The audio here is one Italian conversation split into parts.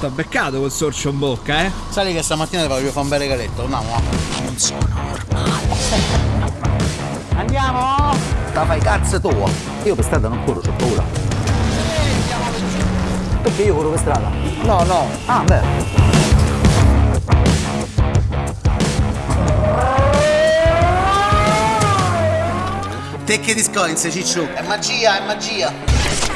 T'ho beccato col sorcio in bocca, eh? Sai che stamattina ti voglio fare un bel regaletto, andiamo. Non sono normale. Andiamo? La fai cazzo tua. Io per strada non corro, ho paura. Perché io corro per strada? No, no. Ah, beh. Te che discoins, Ciccio? È magia, è magia.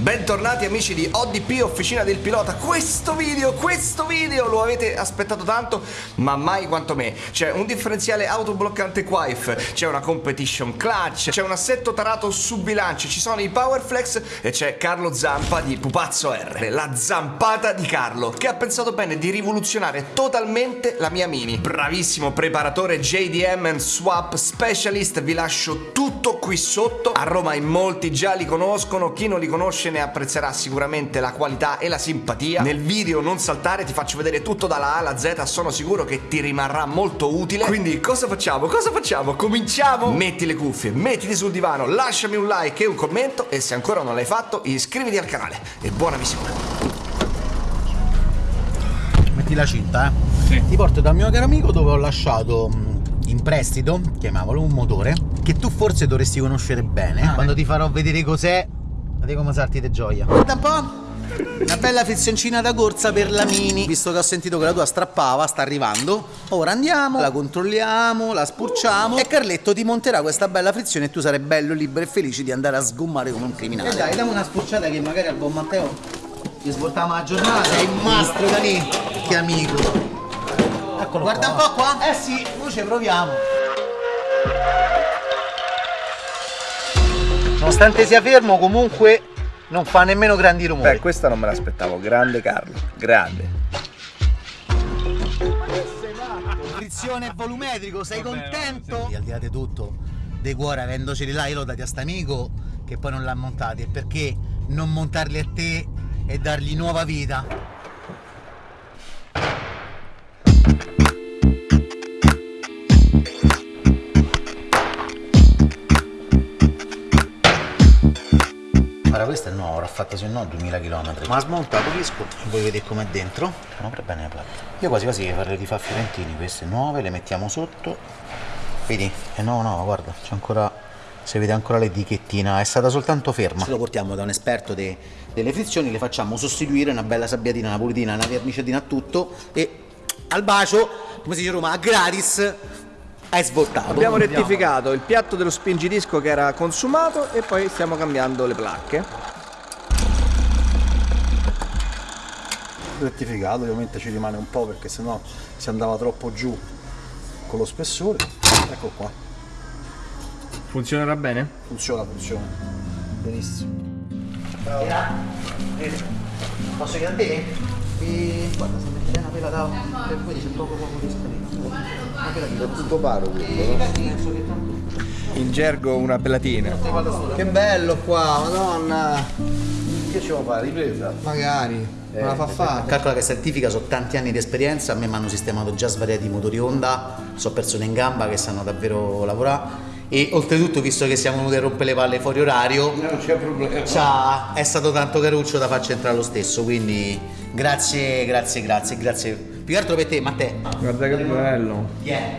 Bentornati amici di ODP Officina del Pilota. Questo video, questo video lo avete aspettato tanto ma mai quanto me. C'è un differenziale autobloccante Quife C'è una competition clutch C'è un assetto tarato su bilancio Ci sono i Powerflex E c'è Carlo Zampa di Pupazzo R. La zampata di Carlo Che ha pensato bene di rivoluzionare totalmente la mia Mini. Bravissimo preparatore JDM and Swap Specialist Vi lascio tutto qui sotto. A Roma in molti già li conoscono Chi non li conosce ne apprezzerà sicuramente la qualità e la simpatia. Nel video non saltare, ti faccio vedere tutto dalla A alla Z, sono sicuro che ti rimarrà molto utile. Quindi cosa facciamo? Cosa facciamo? Cominciamo? Metti le cuffie, mettiti sul divano, lasciami un like e un commento e se ancora non l'hai fatto iscriviti al canale e buona visione. Metti la cinta, eh? Sì. Ti porto dal mio caro amico dove ho lasciato in prestito, chiamavolo un motore, che tu forse dovresti conoscere bene. Ah, Quando eh. ti farò vedere cos'è Vedi come sarti di gioia. Guarda un po'. Una bella frizioncina da corsa per la Mini. Visto che ho sentito che la tua strappava, sta arrivando. Ora andiamo, la controlliamo, la spurciamo E Carletto ti monterà questa bella frizione E tu sarai bello, libero e felice di andare a sgommare come un criminale. E dai, dammi una spurciata che magari al buon Matteo Ti svoltiamo la giornata. Sei il mastro, Dani. Che amico. Eccolo Guarda qua. un po' qua. Eh sì, noi ci proviamo Nonostante sia fermo comunque non fa nemmeno grandi rumori. Beh, questa non me l'aspettavo, grande Carlo, grande. Frizione volumetrico, sei contento? Al di là di tutto, De cuore avendoceli là, io l'ho dati a sta amico che poi non l'ha montati, e perché non montarli a te e dargli nuova vita? Questa è nuova, l'ha fatta se no 2000 km. Ma smonta, capisco. Vuoi vedere com'è dentro? Non apre bene la platta. Io quasi quasi farei di fare fiorentini, queste nuove, le mettiamo sotto. Vedi? È nuova nuova, guarda, c'è ancora. Si vede ancora l'etichettina, è stata soltanto ferma. Se lo portiamo da un esperto de, delle frizioni, le facciamo sostituire una bella sabbiatina, una pulitina, una verniciatina a tutto e al bacio, come si dice a Roma, a gratis hai svoltato. Abbiamo rettificato il piatto dello spingidisco che era consumato e poi stiamo cambiando le placche. Rettificato, ovviamente ci rimane un po' perché sennò si andava troppo giù con lo spessore. Ecco qua. Funzionerà bene? Funziona, funziona. Benissimo. Ciao. Posso chiedere a te? E... Guarda, sta mettendo una pela da... per voi c'è poco poco di spazio. È tutto paro quello? In gergo una pelatina. Che bello qua, madonna! Che ci vuoi fare? Ripresa? Magari. Eh, la fa fare. Calcola che certifica, sono tanti anni di esperienza, a me mi hanno sistemato già svariati motori Honda, sono persone in gamba che sanno davvero lavorare e oltretutto visto che siamo venuti a rompere le palle fuori orario non c'è problema. è stato tanto caruccio da farci entrare lo stesso quindi grazie grazie grazie grazie. Più che altro per te Matteo guarda che bello. Yeah,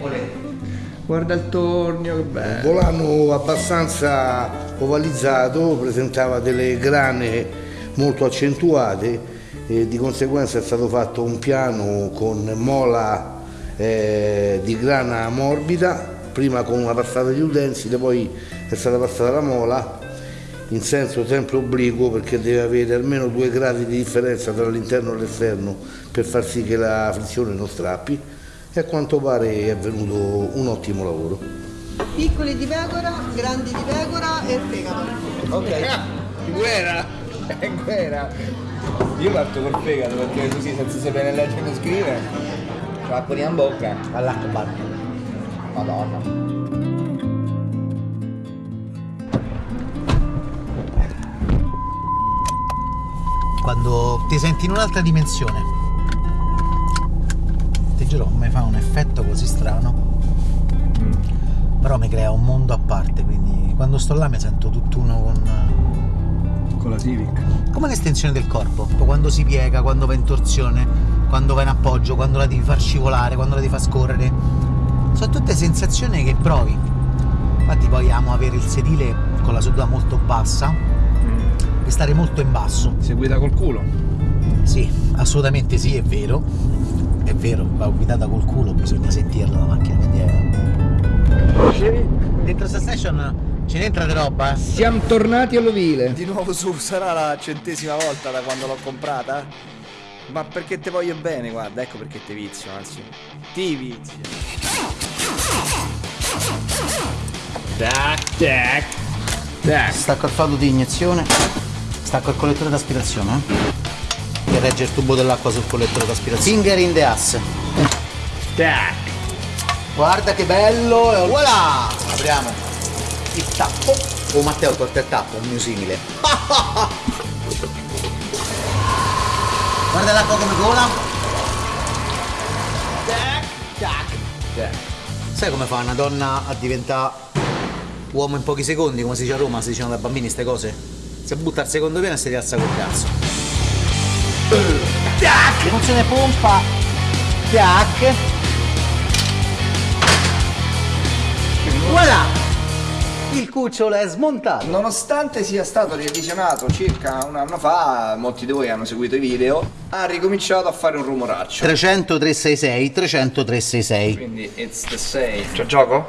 guarda il tornio che bello. Un volano abbastanza ovalizzato presentava delle grane molto accentuate e di conseguenza è stato fatto un piano con mola eh, di grana morbida prima con una passata di utensile, poi è stata passata la mola in senso sempre obliquo perché deve avere almeno due gradi di differenza tra l'interno e l'esterno per far sì che la frizione non strappi e a quanto pare è avvenuto un ottimo lavoro. Piccoli di pecora, grandi di pecora e il fegato. Ok, guerra, è guerra. Io parto col fegato perché così senza sapere leggere e scrivere, la in bocca. All'acqua Madonna. Quando ti senti in un'altra dimensione, ti giuro, mi fa un effetto così strano. Mm. Però mi crea un mondo a parte, quindi quando sto là mi sento tutt'uno con, Con la Civic. come un'estensione del corpo. Quando si piega, quando va in torsione, quando va in appoggio, quando la devi far scivolare, quando la devi far scorrere. Sono tutte sensazioni che provi. Infatti poi amo avere il sedile con la seduta molto bassa e stare molto in basso. Seguita col culo. Sì, assolutamente sì, è vero. È vero, va guidata col culo, bisogna sentirla la macchina, quindi è... Dentro sta station ce n'entra di roba? Siamo tornati all'ovile. Di nuovo su, sarà la centesima volta da quando l'ho comprata? Ma perché te voglio bene, guarda, ecco perché te vizio, anzi. Ti vizio. Tac, tac, tac. Stacco il faldo di iniezione, stacco il collettore d'aspirazione, eh? Che regge il tubo dell'acqua sul collettore d'aspirazione. Finger in the ass. Tac. Guarda che bello! E voilà! Apriamo il tappo. Oh Matteo, tolto il tappo, un mio simile. Guarda l'acqua come cola. Sai come fa una donna a diventare uomo in pochi secondi, come si dice a Roma, si dicono da bambini queste cose? Si butta al secondo piano e si rialza col cazzo. Tac! Emozione pompa. Tac! Voilà! Il cucciolo è smontato. Nonostante sia stato revisionato circa un anno fa, molti di voi hanno seguito i video, ha ricominciato a fare un rumoraccio. 300 366 300 366 Quindi it's the same. C'è gioco?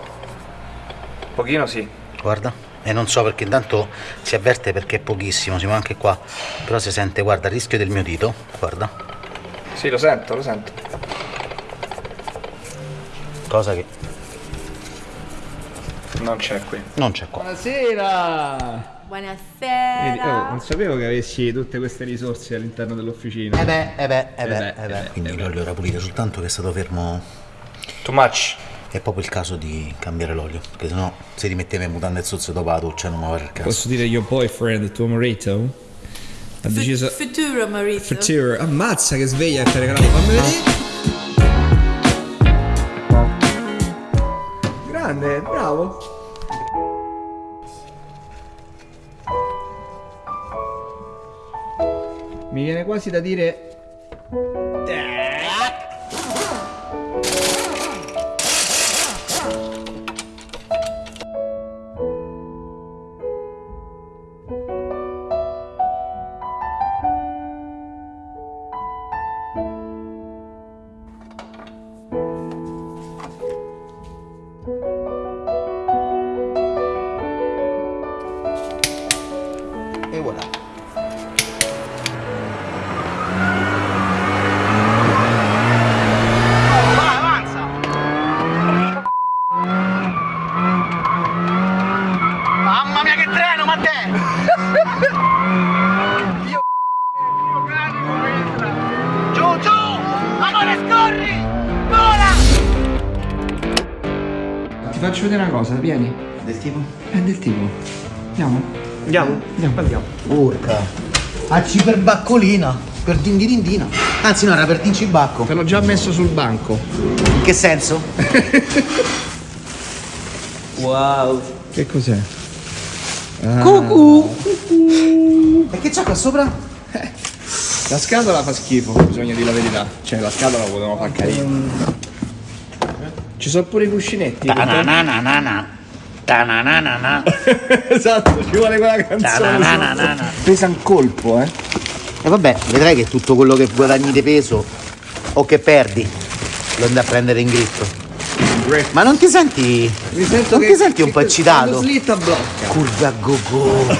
Pochino sì. Guarda. E non so perché intanto si avverte perché è pochissimo, siamo anche qua. Però si sente, guarda, il rischio del mio dito. Guarda. Sì, lo sento, lo sento. Cosa che Non c'è qui. non c'è qua. Buonasera. Vedi, oh, Buonasera. non sapevo che avessi tutte queste risorse all'interno dell'officina. Eh beh, eh beh, eh beh, beh, eh beh. eh beh, Quindi eh beh. l'olio era pulito, soltanto che è stato fermo. Too much. È proprio il caso di cambiare l'olio. Perché sennò se rimetteva in mutande e zozze dopo la doccia non mi va il caso. Posso dire your boyfriend, tuo marito? Ha deciso... Futuro marito. Future. Ammazza che sveglia ha regalato. Fammi vedere. Grande, bravo. Mi viene quasi da dire Matteo! Giù, giù! Amore, scorri! Vola! Ti faccio vedere una cosa, vieni. Del tipo? È del tipo. Andiamo? Andiamo? Andiamo, andiamo. Urca. Acci per baccolina. Per dindidindina. Anzi no, era per dincibacco. Te l'ho già messo sul banco. In che senso? Che cos'è? Cucù! E che c'è qua sopra? La scatola fa schifo, bisogna dire la verità. Cioè, la scatola la potevamo far carina. Ci sono pure i cuscinetti. Tananana. Tananana. esatto, ci vuole quella canzone. Tananana. Pesa un colpo, eh. E vabbè, vedrai che tutto quello che guadagni di peso o che perdi lo andai a prendere in gritto. Ma non ti senti. Mi sento non che- ti senti un po' eccitato? Slitta blocca. Curve a go-go.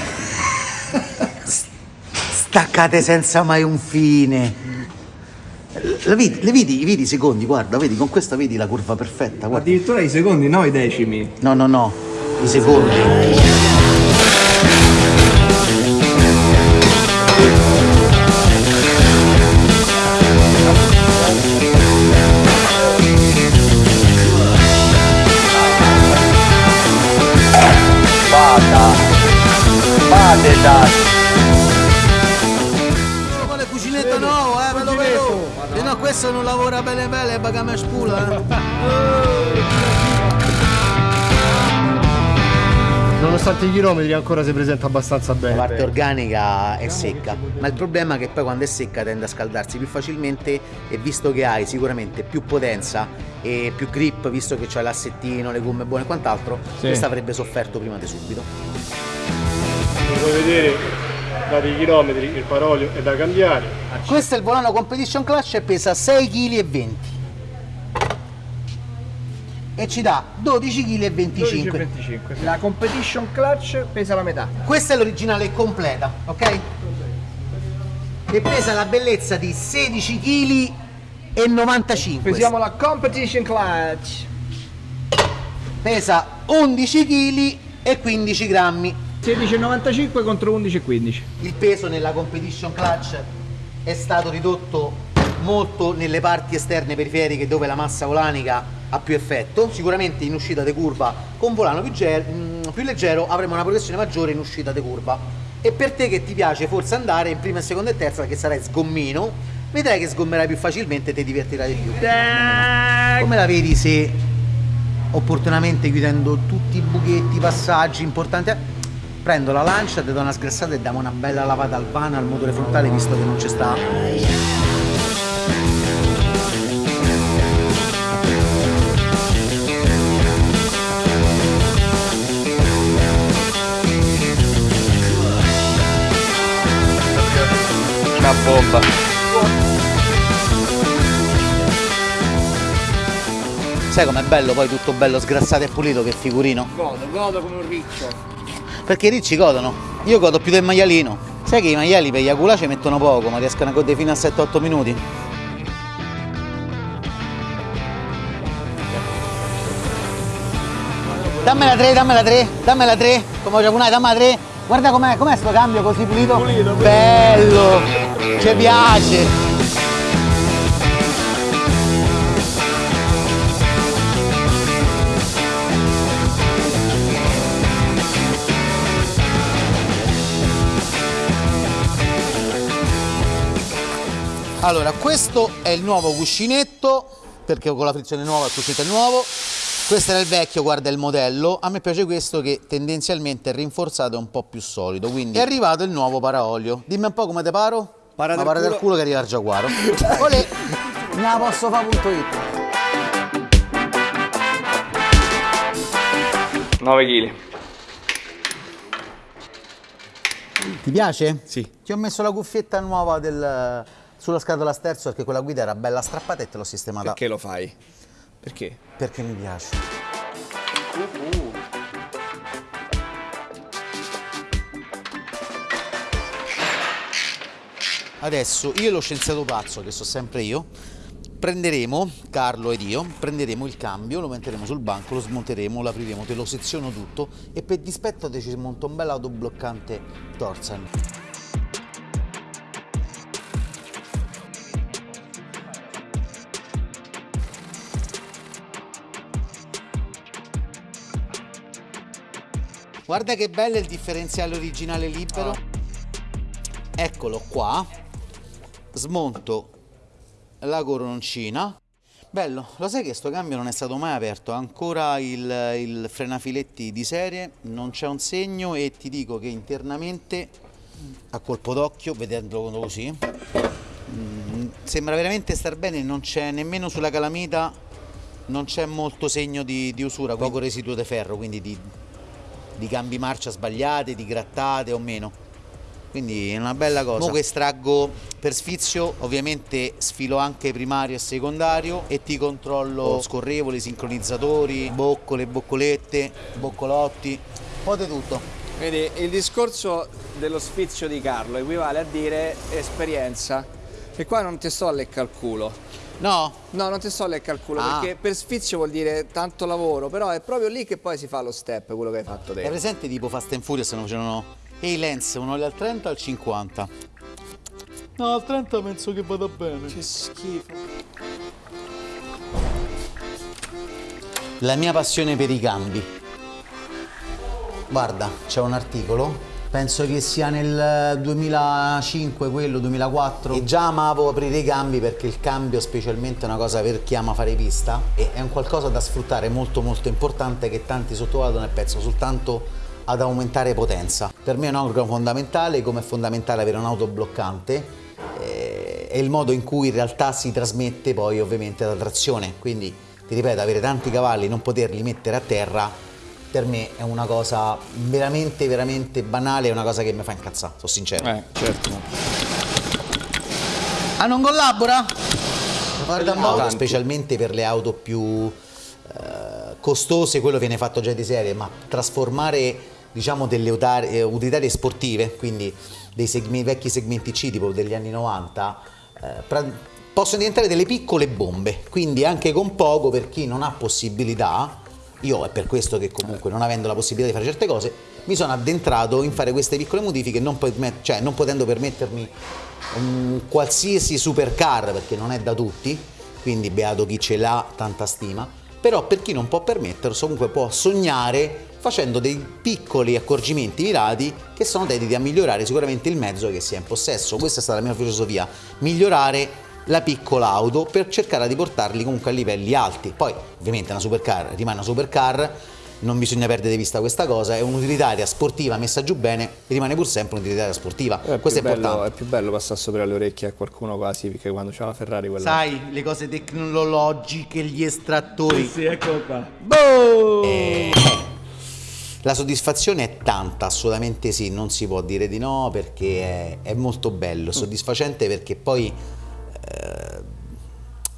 S- Staccate senza mai un fine. La vedi, le vedi, vedi i secondi, guarda, vedi, con questa vedi la curva perfetta, guarda. Addirittura i secondi, no i decimi. No, no, no, i secondi. Vuole cucinetto nuovo, eh, ve lo vedo. E no, questo non lavora bene bene, bagame spula, eh. Nonostante i chilometri ancora si presenta abbastanza bene. La parte organica è secca, ma il problema è che poi quando è secca tende a scaldarsi più facilmente e visto che hai sicuramente più potenza e più grip, visto che c'hai l'assettino, le gomme buone e quant'altro, Sì. questa avrebbe sofferto prima di subito. Come puoi vedere, dati i chilometri, il parolio è da cambiare. Questo è il volano Competition Clutch e pesa 6,20 kg e ci dà 12,25 kg. 12,25. La competition clutch pesa la metà. Questa è l'originale completa, ok? E pesa la bellezza di 16 kg e 95. Pesiamo la competition clutch. Pesa 11 kg e 15 grammi. 16,95 contro 11,15. Il peso nella competition clutch è stato ridotto molto nelle parti esterne periferiche dove la massa volanica ha più effetto. Sicuramente in uscita di curva con volano più, mm, più leggero avremo una progressione maggiore in uscita di curva. E per te che ti piace forse andare in prima, seconda e terza perché sarai sgommino, vedrai che sgommerai più facilmente e ti divertirai di più. Come la vedi se opportunamente chiudendo tutti i buchetti, i passaggi importanti? Prendo la lancia, ti do una sgrassata e diamo una bella lavata al vano al motore frontale visto che non c'è sta. Una bomba. Sai com'è bello poi tutto bello sgrassato e pulito che figurino? Godo, godo come un riccio. Perché i ricci godono. Io godo più del maialino. Sai che i maiali per gli aculà ci mettono poco, ma riescono a godere fino a 7-8 minuti. Dammela 3, dammela 3, dammela 3, come ho punai, dammela 3. Guarda com'è, com'è sto cambio così pulito? Pulito, Bello! Ci piace! Allora, questo è il nuovo cuscinetto, perché con la frizione nuova il cuscinetto è nuovo. Questo era il vecchio, guarda il modello. A me piace questo che tendenzialmente è rinforzato e un po' più solido. Quindi è arrivato il nuovo paraolio. Dimmi un po' come te paro? Para Ma del para del culo. culo che arriva il giaguaro. Olè, me la posso fare punto io. 9 kg. Ti piace? Sì. Ti ho messo la cuffietta nuova del- sulla scatola sterzo perché quella guida era bella strappata e te l'ho sistemata Perché lo fai? Perché? perché mi piace. Adesso io e lo scienziato pazzo, che so sempre io, prenderemo, Carlo ed io, prenderemo il cambio, lo metteremo sul banco, lo smonteremo, lo apriremo, te lo seziono tutto e per dispetto te ci monto un bel autobloccante Torsen. Guarda che bello il differenziale originale libero. Eccolo qua. Smonto la coroncina. Bello, lo sai che sto cambio non è stato mai aperto, ancora il, il frenafiletti di serie, non c'è un segno e ti dico che internamente a colpo d'occhio, vedendolo così, mm, sembra veramente star bene, non c'è nemmeno sulla calamita, non c'è molto segno di, di usura, poco residuo di ferro, quindi di, di cambi marcia sbagliate, di grattate o meno. Quindi è una bella cosa. Mo che estraggo per sfizio, ovviamente sfilo anche primario e secondario e ti controllo scorrevoli, sincronizzatori, boccole, boccolette, boccolotti, un po' di tutto. Vedi, il discorso dello sfizio di Carlo equivale a dire esperienza. E qua non ti sto a leccare il culo. No, No, non ti sto a leccare il culo Ah. perché per sfizio vuol dire tanto lavoro, però è proprio lì che poi si fa lo step, quello che hai fatto te. è presente tipo Fast and Furious non facevano Ehi Lens, uno al 30 o al 50? No, al 30 penso che vada bene. Che schifo. La mia passione per i cambi. Guarda, c'è un articolo, penso che sia nel 2005, quello 2004, e già amavo aprire i cambi perché il cambio specialmente è una cosa per chi ama fare pista e è un qualcosa da sfruttare molto molto importante che tanti sottovalutano e penso soltanto ad aumentare potenza. Per me è un organo fondamentale, come è fondamentale avere un'auto bloccante, eh, è il modo in cui in realtà si trasmette poi ovviamente la trazione, quindi ti ripeto, avere tanti cavalli, non poterli mettere a terra, per me è una cosa veramente, veramente banale, è una cosa che mi fa incazzare, sono sincero. Eh, certo. Ah, non collabora? Guarda un po', specialmente per le auto più eh, costose, quello viene fatto già di serie, ma trasformare diciamo delle utar- eh, utilitarie sportive, quindi dei segme- vecchi segmenti C tipo degli anni 90, eh, possono diventare delle piccole bombe, quindi anche con poco per chi non ha possibilità, io è per questo che comunque non avendo la possibilità di fare certe cose, mi sono addentrato in fare queste piccole modifiche non, cioè, non potendo permettermi un qualsiasi supercar perché non è da tutti, quindi beato chi ce l'ha, tanta stima, però per chi non può permettersi comunque può sognare facendo dei piccoli accorgimenti mirati che sono dediti a migliorare sicuramente il mezzo che si è in possesso. Questa è stata la mia filosofia, migliorare la piccola auto per cercare di portarli comunque a livelli alti. Poi ovviamente una supercar rimane una supercar, non bisogna perdere di vista questa cosa, è un'utilitaria sportiva messa giù bene, rimane pur sempre un'utilitaria sportiva. È Questo è più bello- importante. È più bello passare sopra le orecchie a qualcuno quasi, perché quando c'è la Ferrari quella... Sai, le cose tecnologiche, gli estrattori. Sì, eccolo qua. La soddisfazione è tanta, assolutamente sì, non si può dire di no perché è, è molto bello, soddisfacente perché poi eh,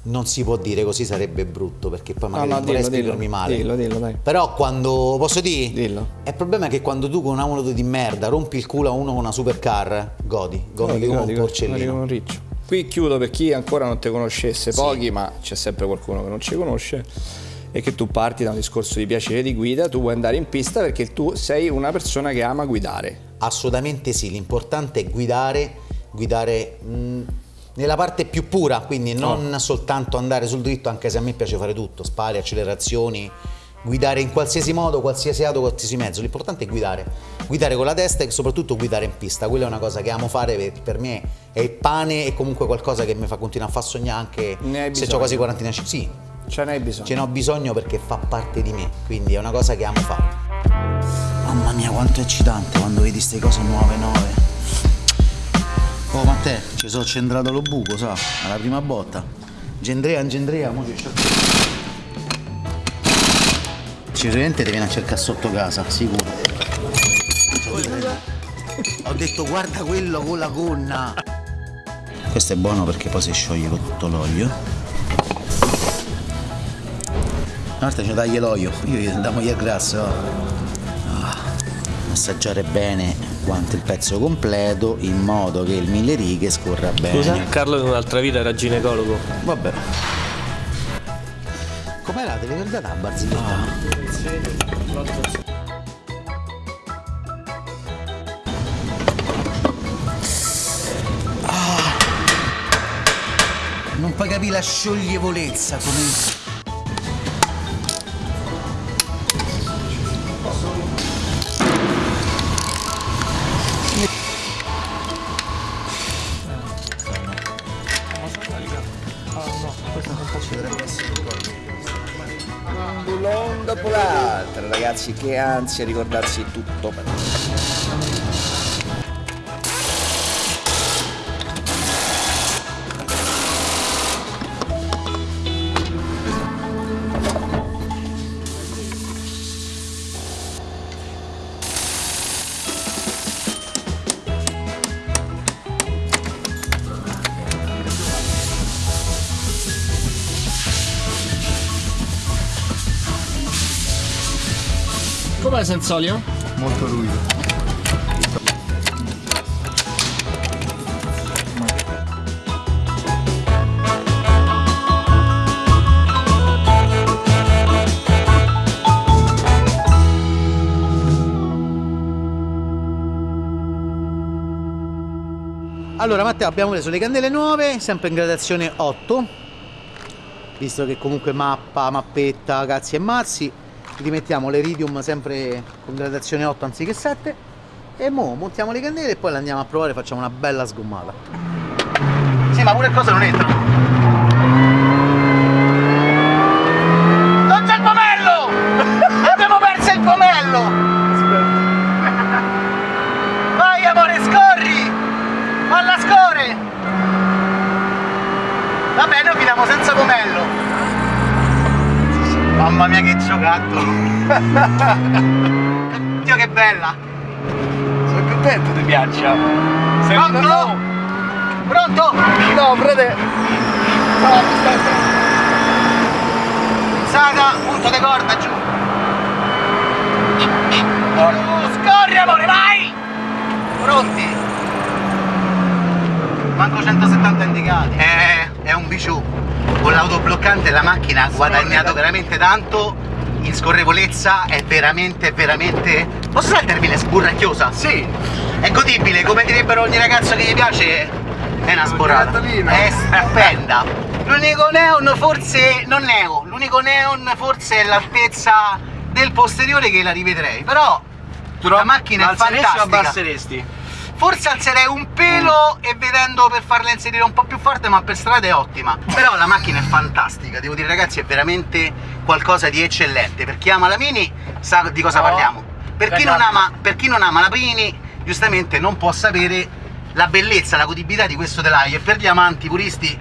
non si può dire così sarebbe brutto perché poi magari no, non vorrei esprimermi male. Dillo, dillo, dai. Però quando posso dire? Dillo. Il problema è che quando tu con una moto di merda rompi il culo a uno con una supercar, godi, godi, come un porcellino. un riccio. Qui chiudo per chi ancora non ti conoscesse, pochi, ma c'è sempre qualcuno che non ci conosce. E che tu parti da un discorso di piacere di guida, tu vuoi andare in pista perché tu sei una persona che ama guidare. Assolutamente sì, l'importante è guidare, guidare mh, nella parte più pura, quindi non soltanto andare sul dritto, anche se a me piace fare tutto, spari, accelerazioni, guidare in qualsiasi modo, qualsiasi auto, qualsiasi mezzo, l'importante è guidare, guidare con la testa e soprattutto guidare in pista, quella è una cosa che amo fare, per, per me è il pane e comunque qualcosa che mi fa continuare a far sognare anche se ho quasi 40 anni. Sì, Ce n'hai bisogno. ce ne ho bisogno perché fa parte di me, quindi è una cosa che amo fare. Mamma mia, quanto è eccitante quando vedi queste cose nuove, nuove. Oh Matteo, ci sono centrato lo buco, sa, alla prima botta. Gendrea, Gendrea, mo ci Sicuramente ti viene a cercare sotto casa, sicuro. Ho detto guarda quello con la gonna. Questo è buono perché poi si scioglie con tutto l'olio. Una volta ci tagli l'olio, io gli andiamo via grasso. Assaggiare bene quanto il pezzo completo in modo che il mille righe scorra bene. Scusa, Carlo in un'altra vita era ginecologo. Vabbè. Com'era? Te l'hai ricordata la barzelletta? Ah. Non puoi capire la scioglievolezza come. Dopo l'altro, ragazzi, che ansia ricordarsi tutto. Com'è senza olio? Molto ruvido. Allora Matteo abbiamo preso le candele nuove, sempre in gradazione 8, visto che comunque mappa, mappetta, cazzi e mazzi, rimettiamo l'iridium sempre con gradazione 8 anziché 7 e mo montiamo le candele e poi le andiamo a provare facciamo una bella sgommata. Sì ma pure cosa non entra. Non c'è il pomello! Abbiamo perso il pomello! Vai amore scorri! Alla entrano Vabbè, noi finiamo senza pomello. Mamma mia che giocattolo. Dio che bella. Sono contento ti piaccia. Pronto? Pronto? No, frate. No, aspetta. Saga, punto di corda giù. Giù, Scorri amore, vai! Pronti? Manco 170 indicati. È, è un biciù. Con l'autobloccante la macchina ha guadagnato veramente tanto in scorrevolezza, è veramente, veramente... Posso usare il termine sburracchiosa? Sì. È godibile, come direbbero ogni ragazzo che gli piace, è una sborata. È stupenda. L'unico neon forse, non neo, l'unico neon forse è l'altezza del posteriore che la rivedrei, però la macchina è fantastica. abbasseresti? Forse alzerei un pelo e vedendo per farla inserire un po' più forte, ma per strada è ottima. Però la macchina è fantastica, devo dire ragazzi, è veramente qualcosa di eccellente. Per chi ama la Mini sa di cosa No, parliamo. Per chi, non ragazzi. ama, per chi non ama la Mini, giustamente non può sapere la bellezza, la godibilità di questo telaio. E per gli amanti puristi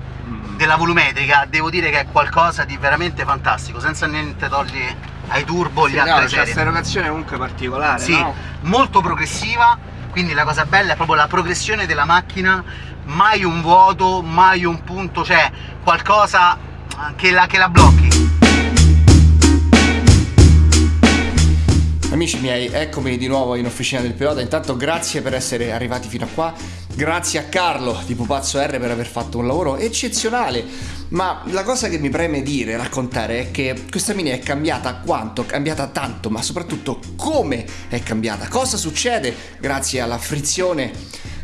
della volumetrica, devo dire che è qualcosa di veramente fantastico, senza niente togliere ai turbo gli Sì, altri no, c'è serie. questa erogazione comunque particolare, Sì, no? molto progressiva, quindi la cosa bella è proprio la progressione della macchina, mai un vuoto, mai un punto, cioè qualcosa che la, che la blocchi. Amici miei, eccomi di nuovo in officina del pilota. Intanto grazie per essere arrivati fino a qua. Grazie a Carlo di Pupazzo R per aver fatto un lavoro eccezionale. Ma la cosa che mi preme dire, raccontare è che questa mini è cambiata quanto, cambiata tanto, ma soprattutto come è cambiata. Cosa succede grazie alla frizione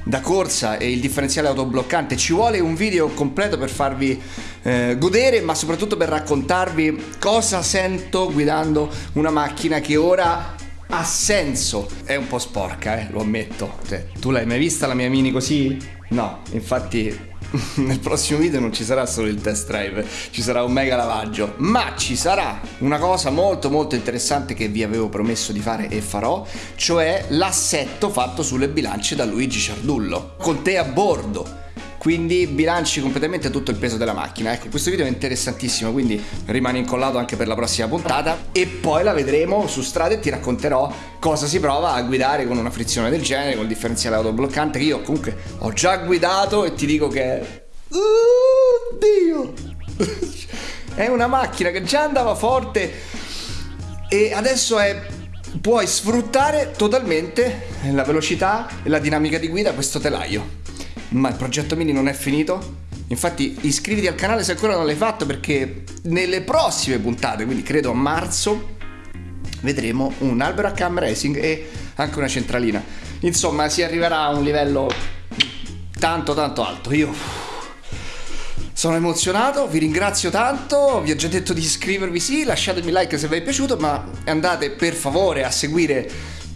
da corsa e il differenziale autobloccante. Ci vuole un video completo per farvi eh, godere, ma soprattutto per raccontarvi cosa sento guidando una macchina che ora ha senso. È un po' sporca, eh, lo ammetto. Cioè, tu l'hai mai vista la mia mini così? No, infatti nel prossimo video non ci sarà solo il test drive, ci sarà un mega lavaggio, ma ci sarà una cosa molto molto interessante che vi avevo promesso di fare e farò, cioè l'assetto fatto sulle bilance da Luigi Ciardullo, con te a bordo. Quindi bilanci completamente tutto il peso della macchina. Ecco, questo video è interessantissimo, quindi rimane incollato anche per la prossima puntata e poi la vedremo su strada e ti racconterò cosa si prova a guidare con una frizione del genere, con il differenziale autobloccante che io comunque ho già guidato e ti dico che Oddio! è una macchina che già andava forte e adesso è puoi sfruttare totalmente la velocità e la dinamica di guida questo telaio. Ma il progetto mini non è finito? Infatti iscriviti al canale se ancora non l'hai fatto perché nelle prossime puntate, quindi credo a marzo, vedremo un albero a cam racing e anche una centralina. Insomma, si arriverà a un livello tanto tanto alto. Io sono emozionato, vi ringrazio tanto, vi ho già detto di iscrivervi, sì, lasciatemi like se vi è piaciuto, ma andate per favore a seguire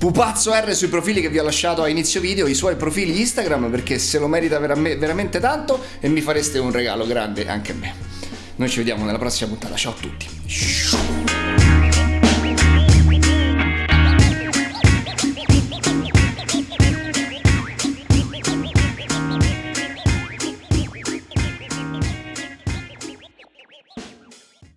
Pupazzo R sui profili che vi ho lasciato a inizio video, i suoi profili Instagram, perché se lo merita veram- veramente tanto e mi fareste un regalo grande anche a me. Noi ci vediamo nella prossima puntata, ciao a tutti.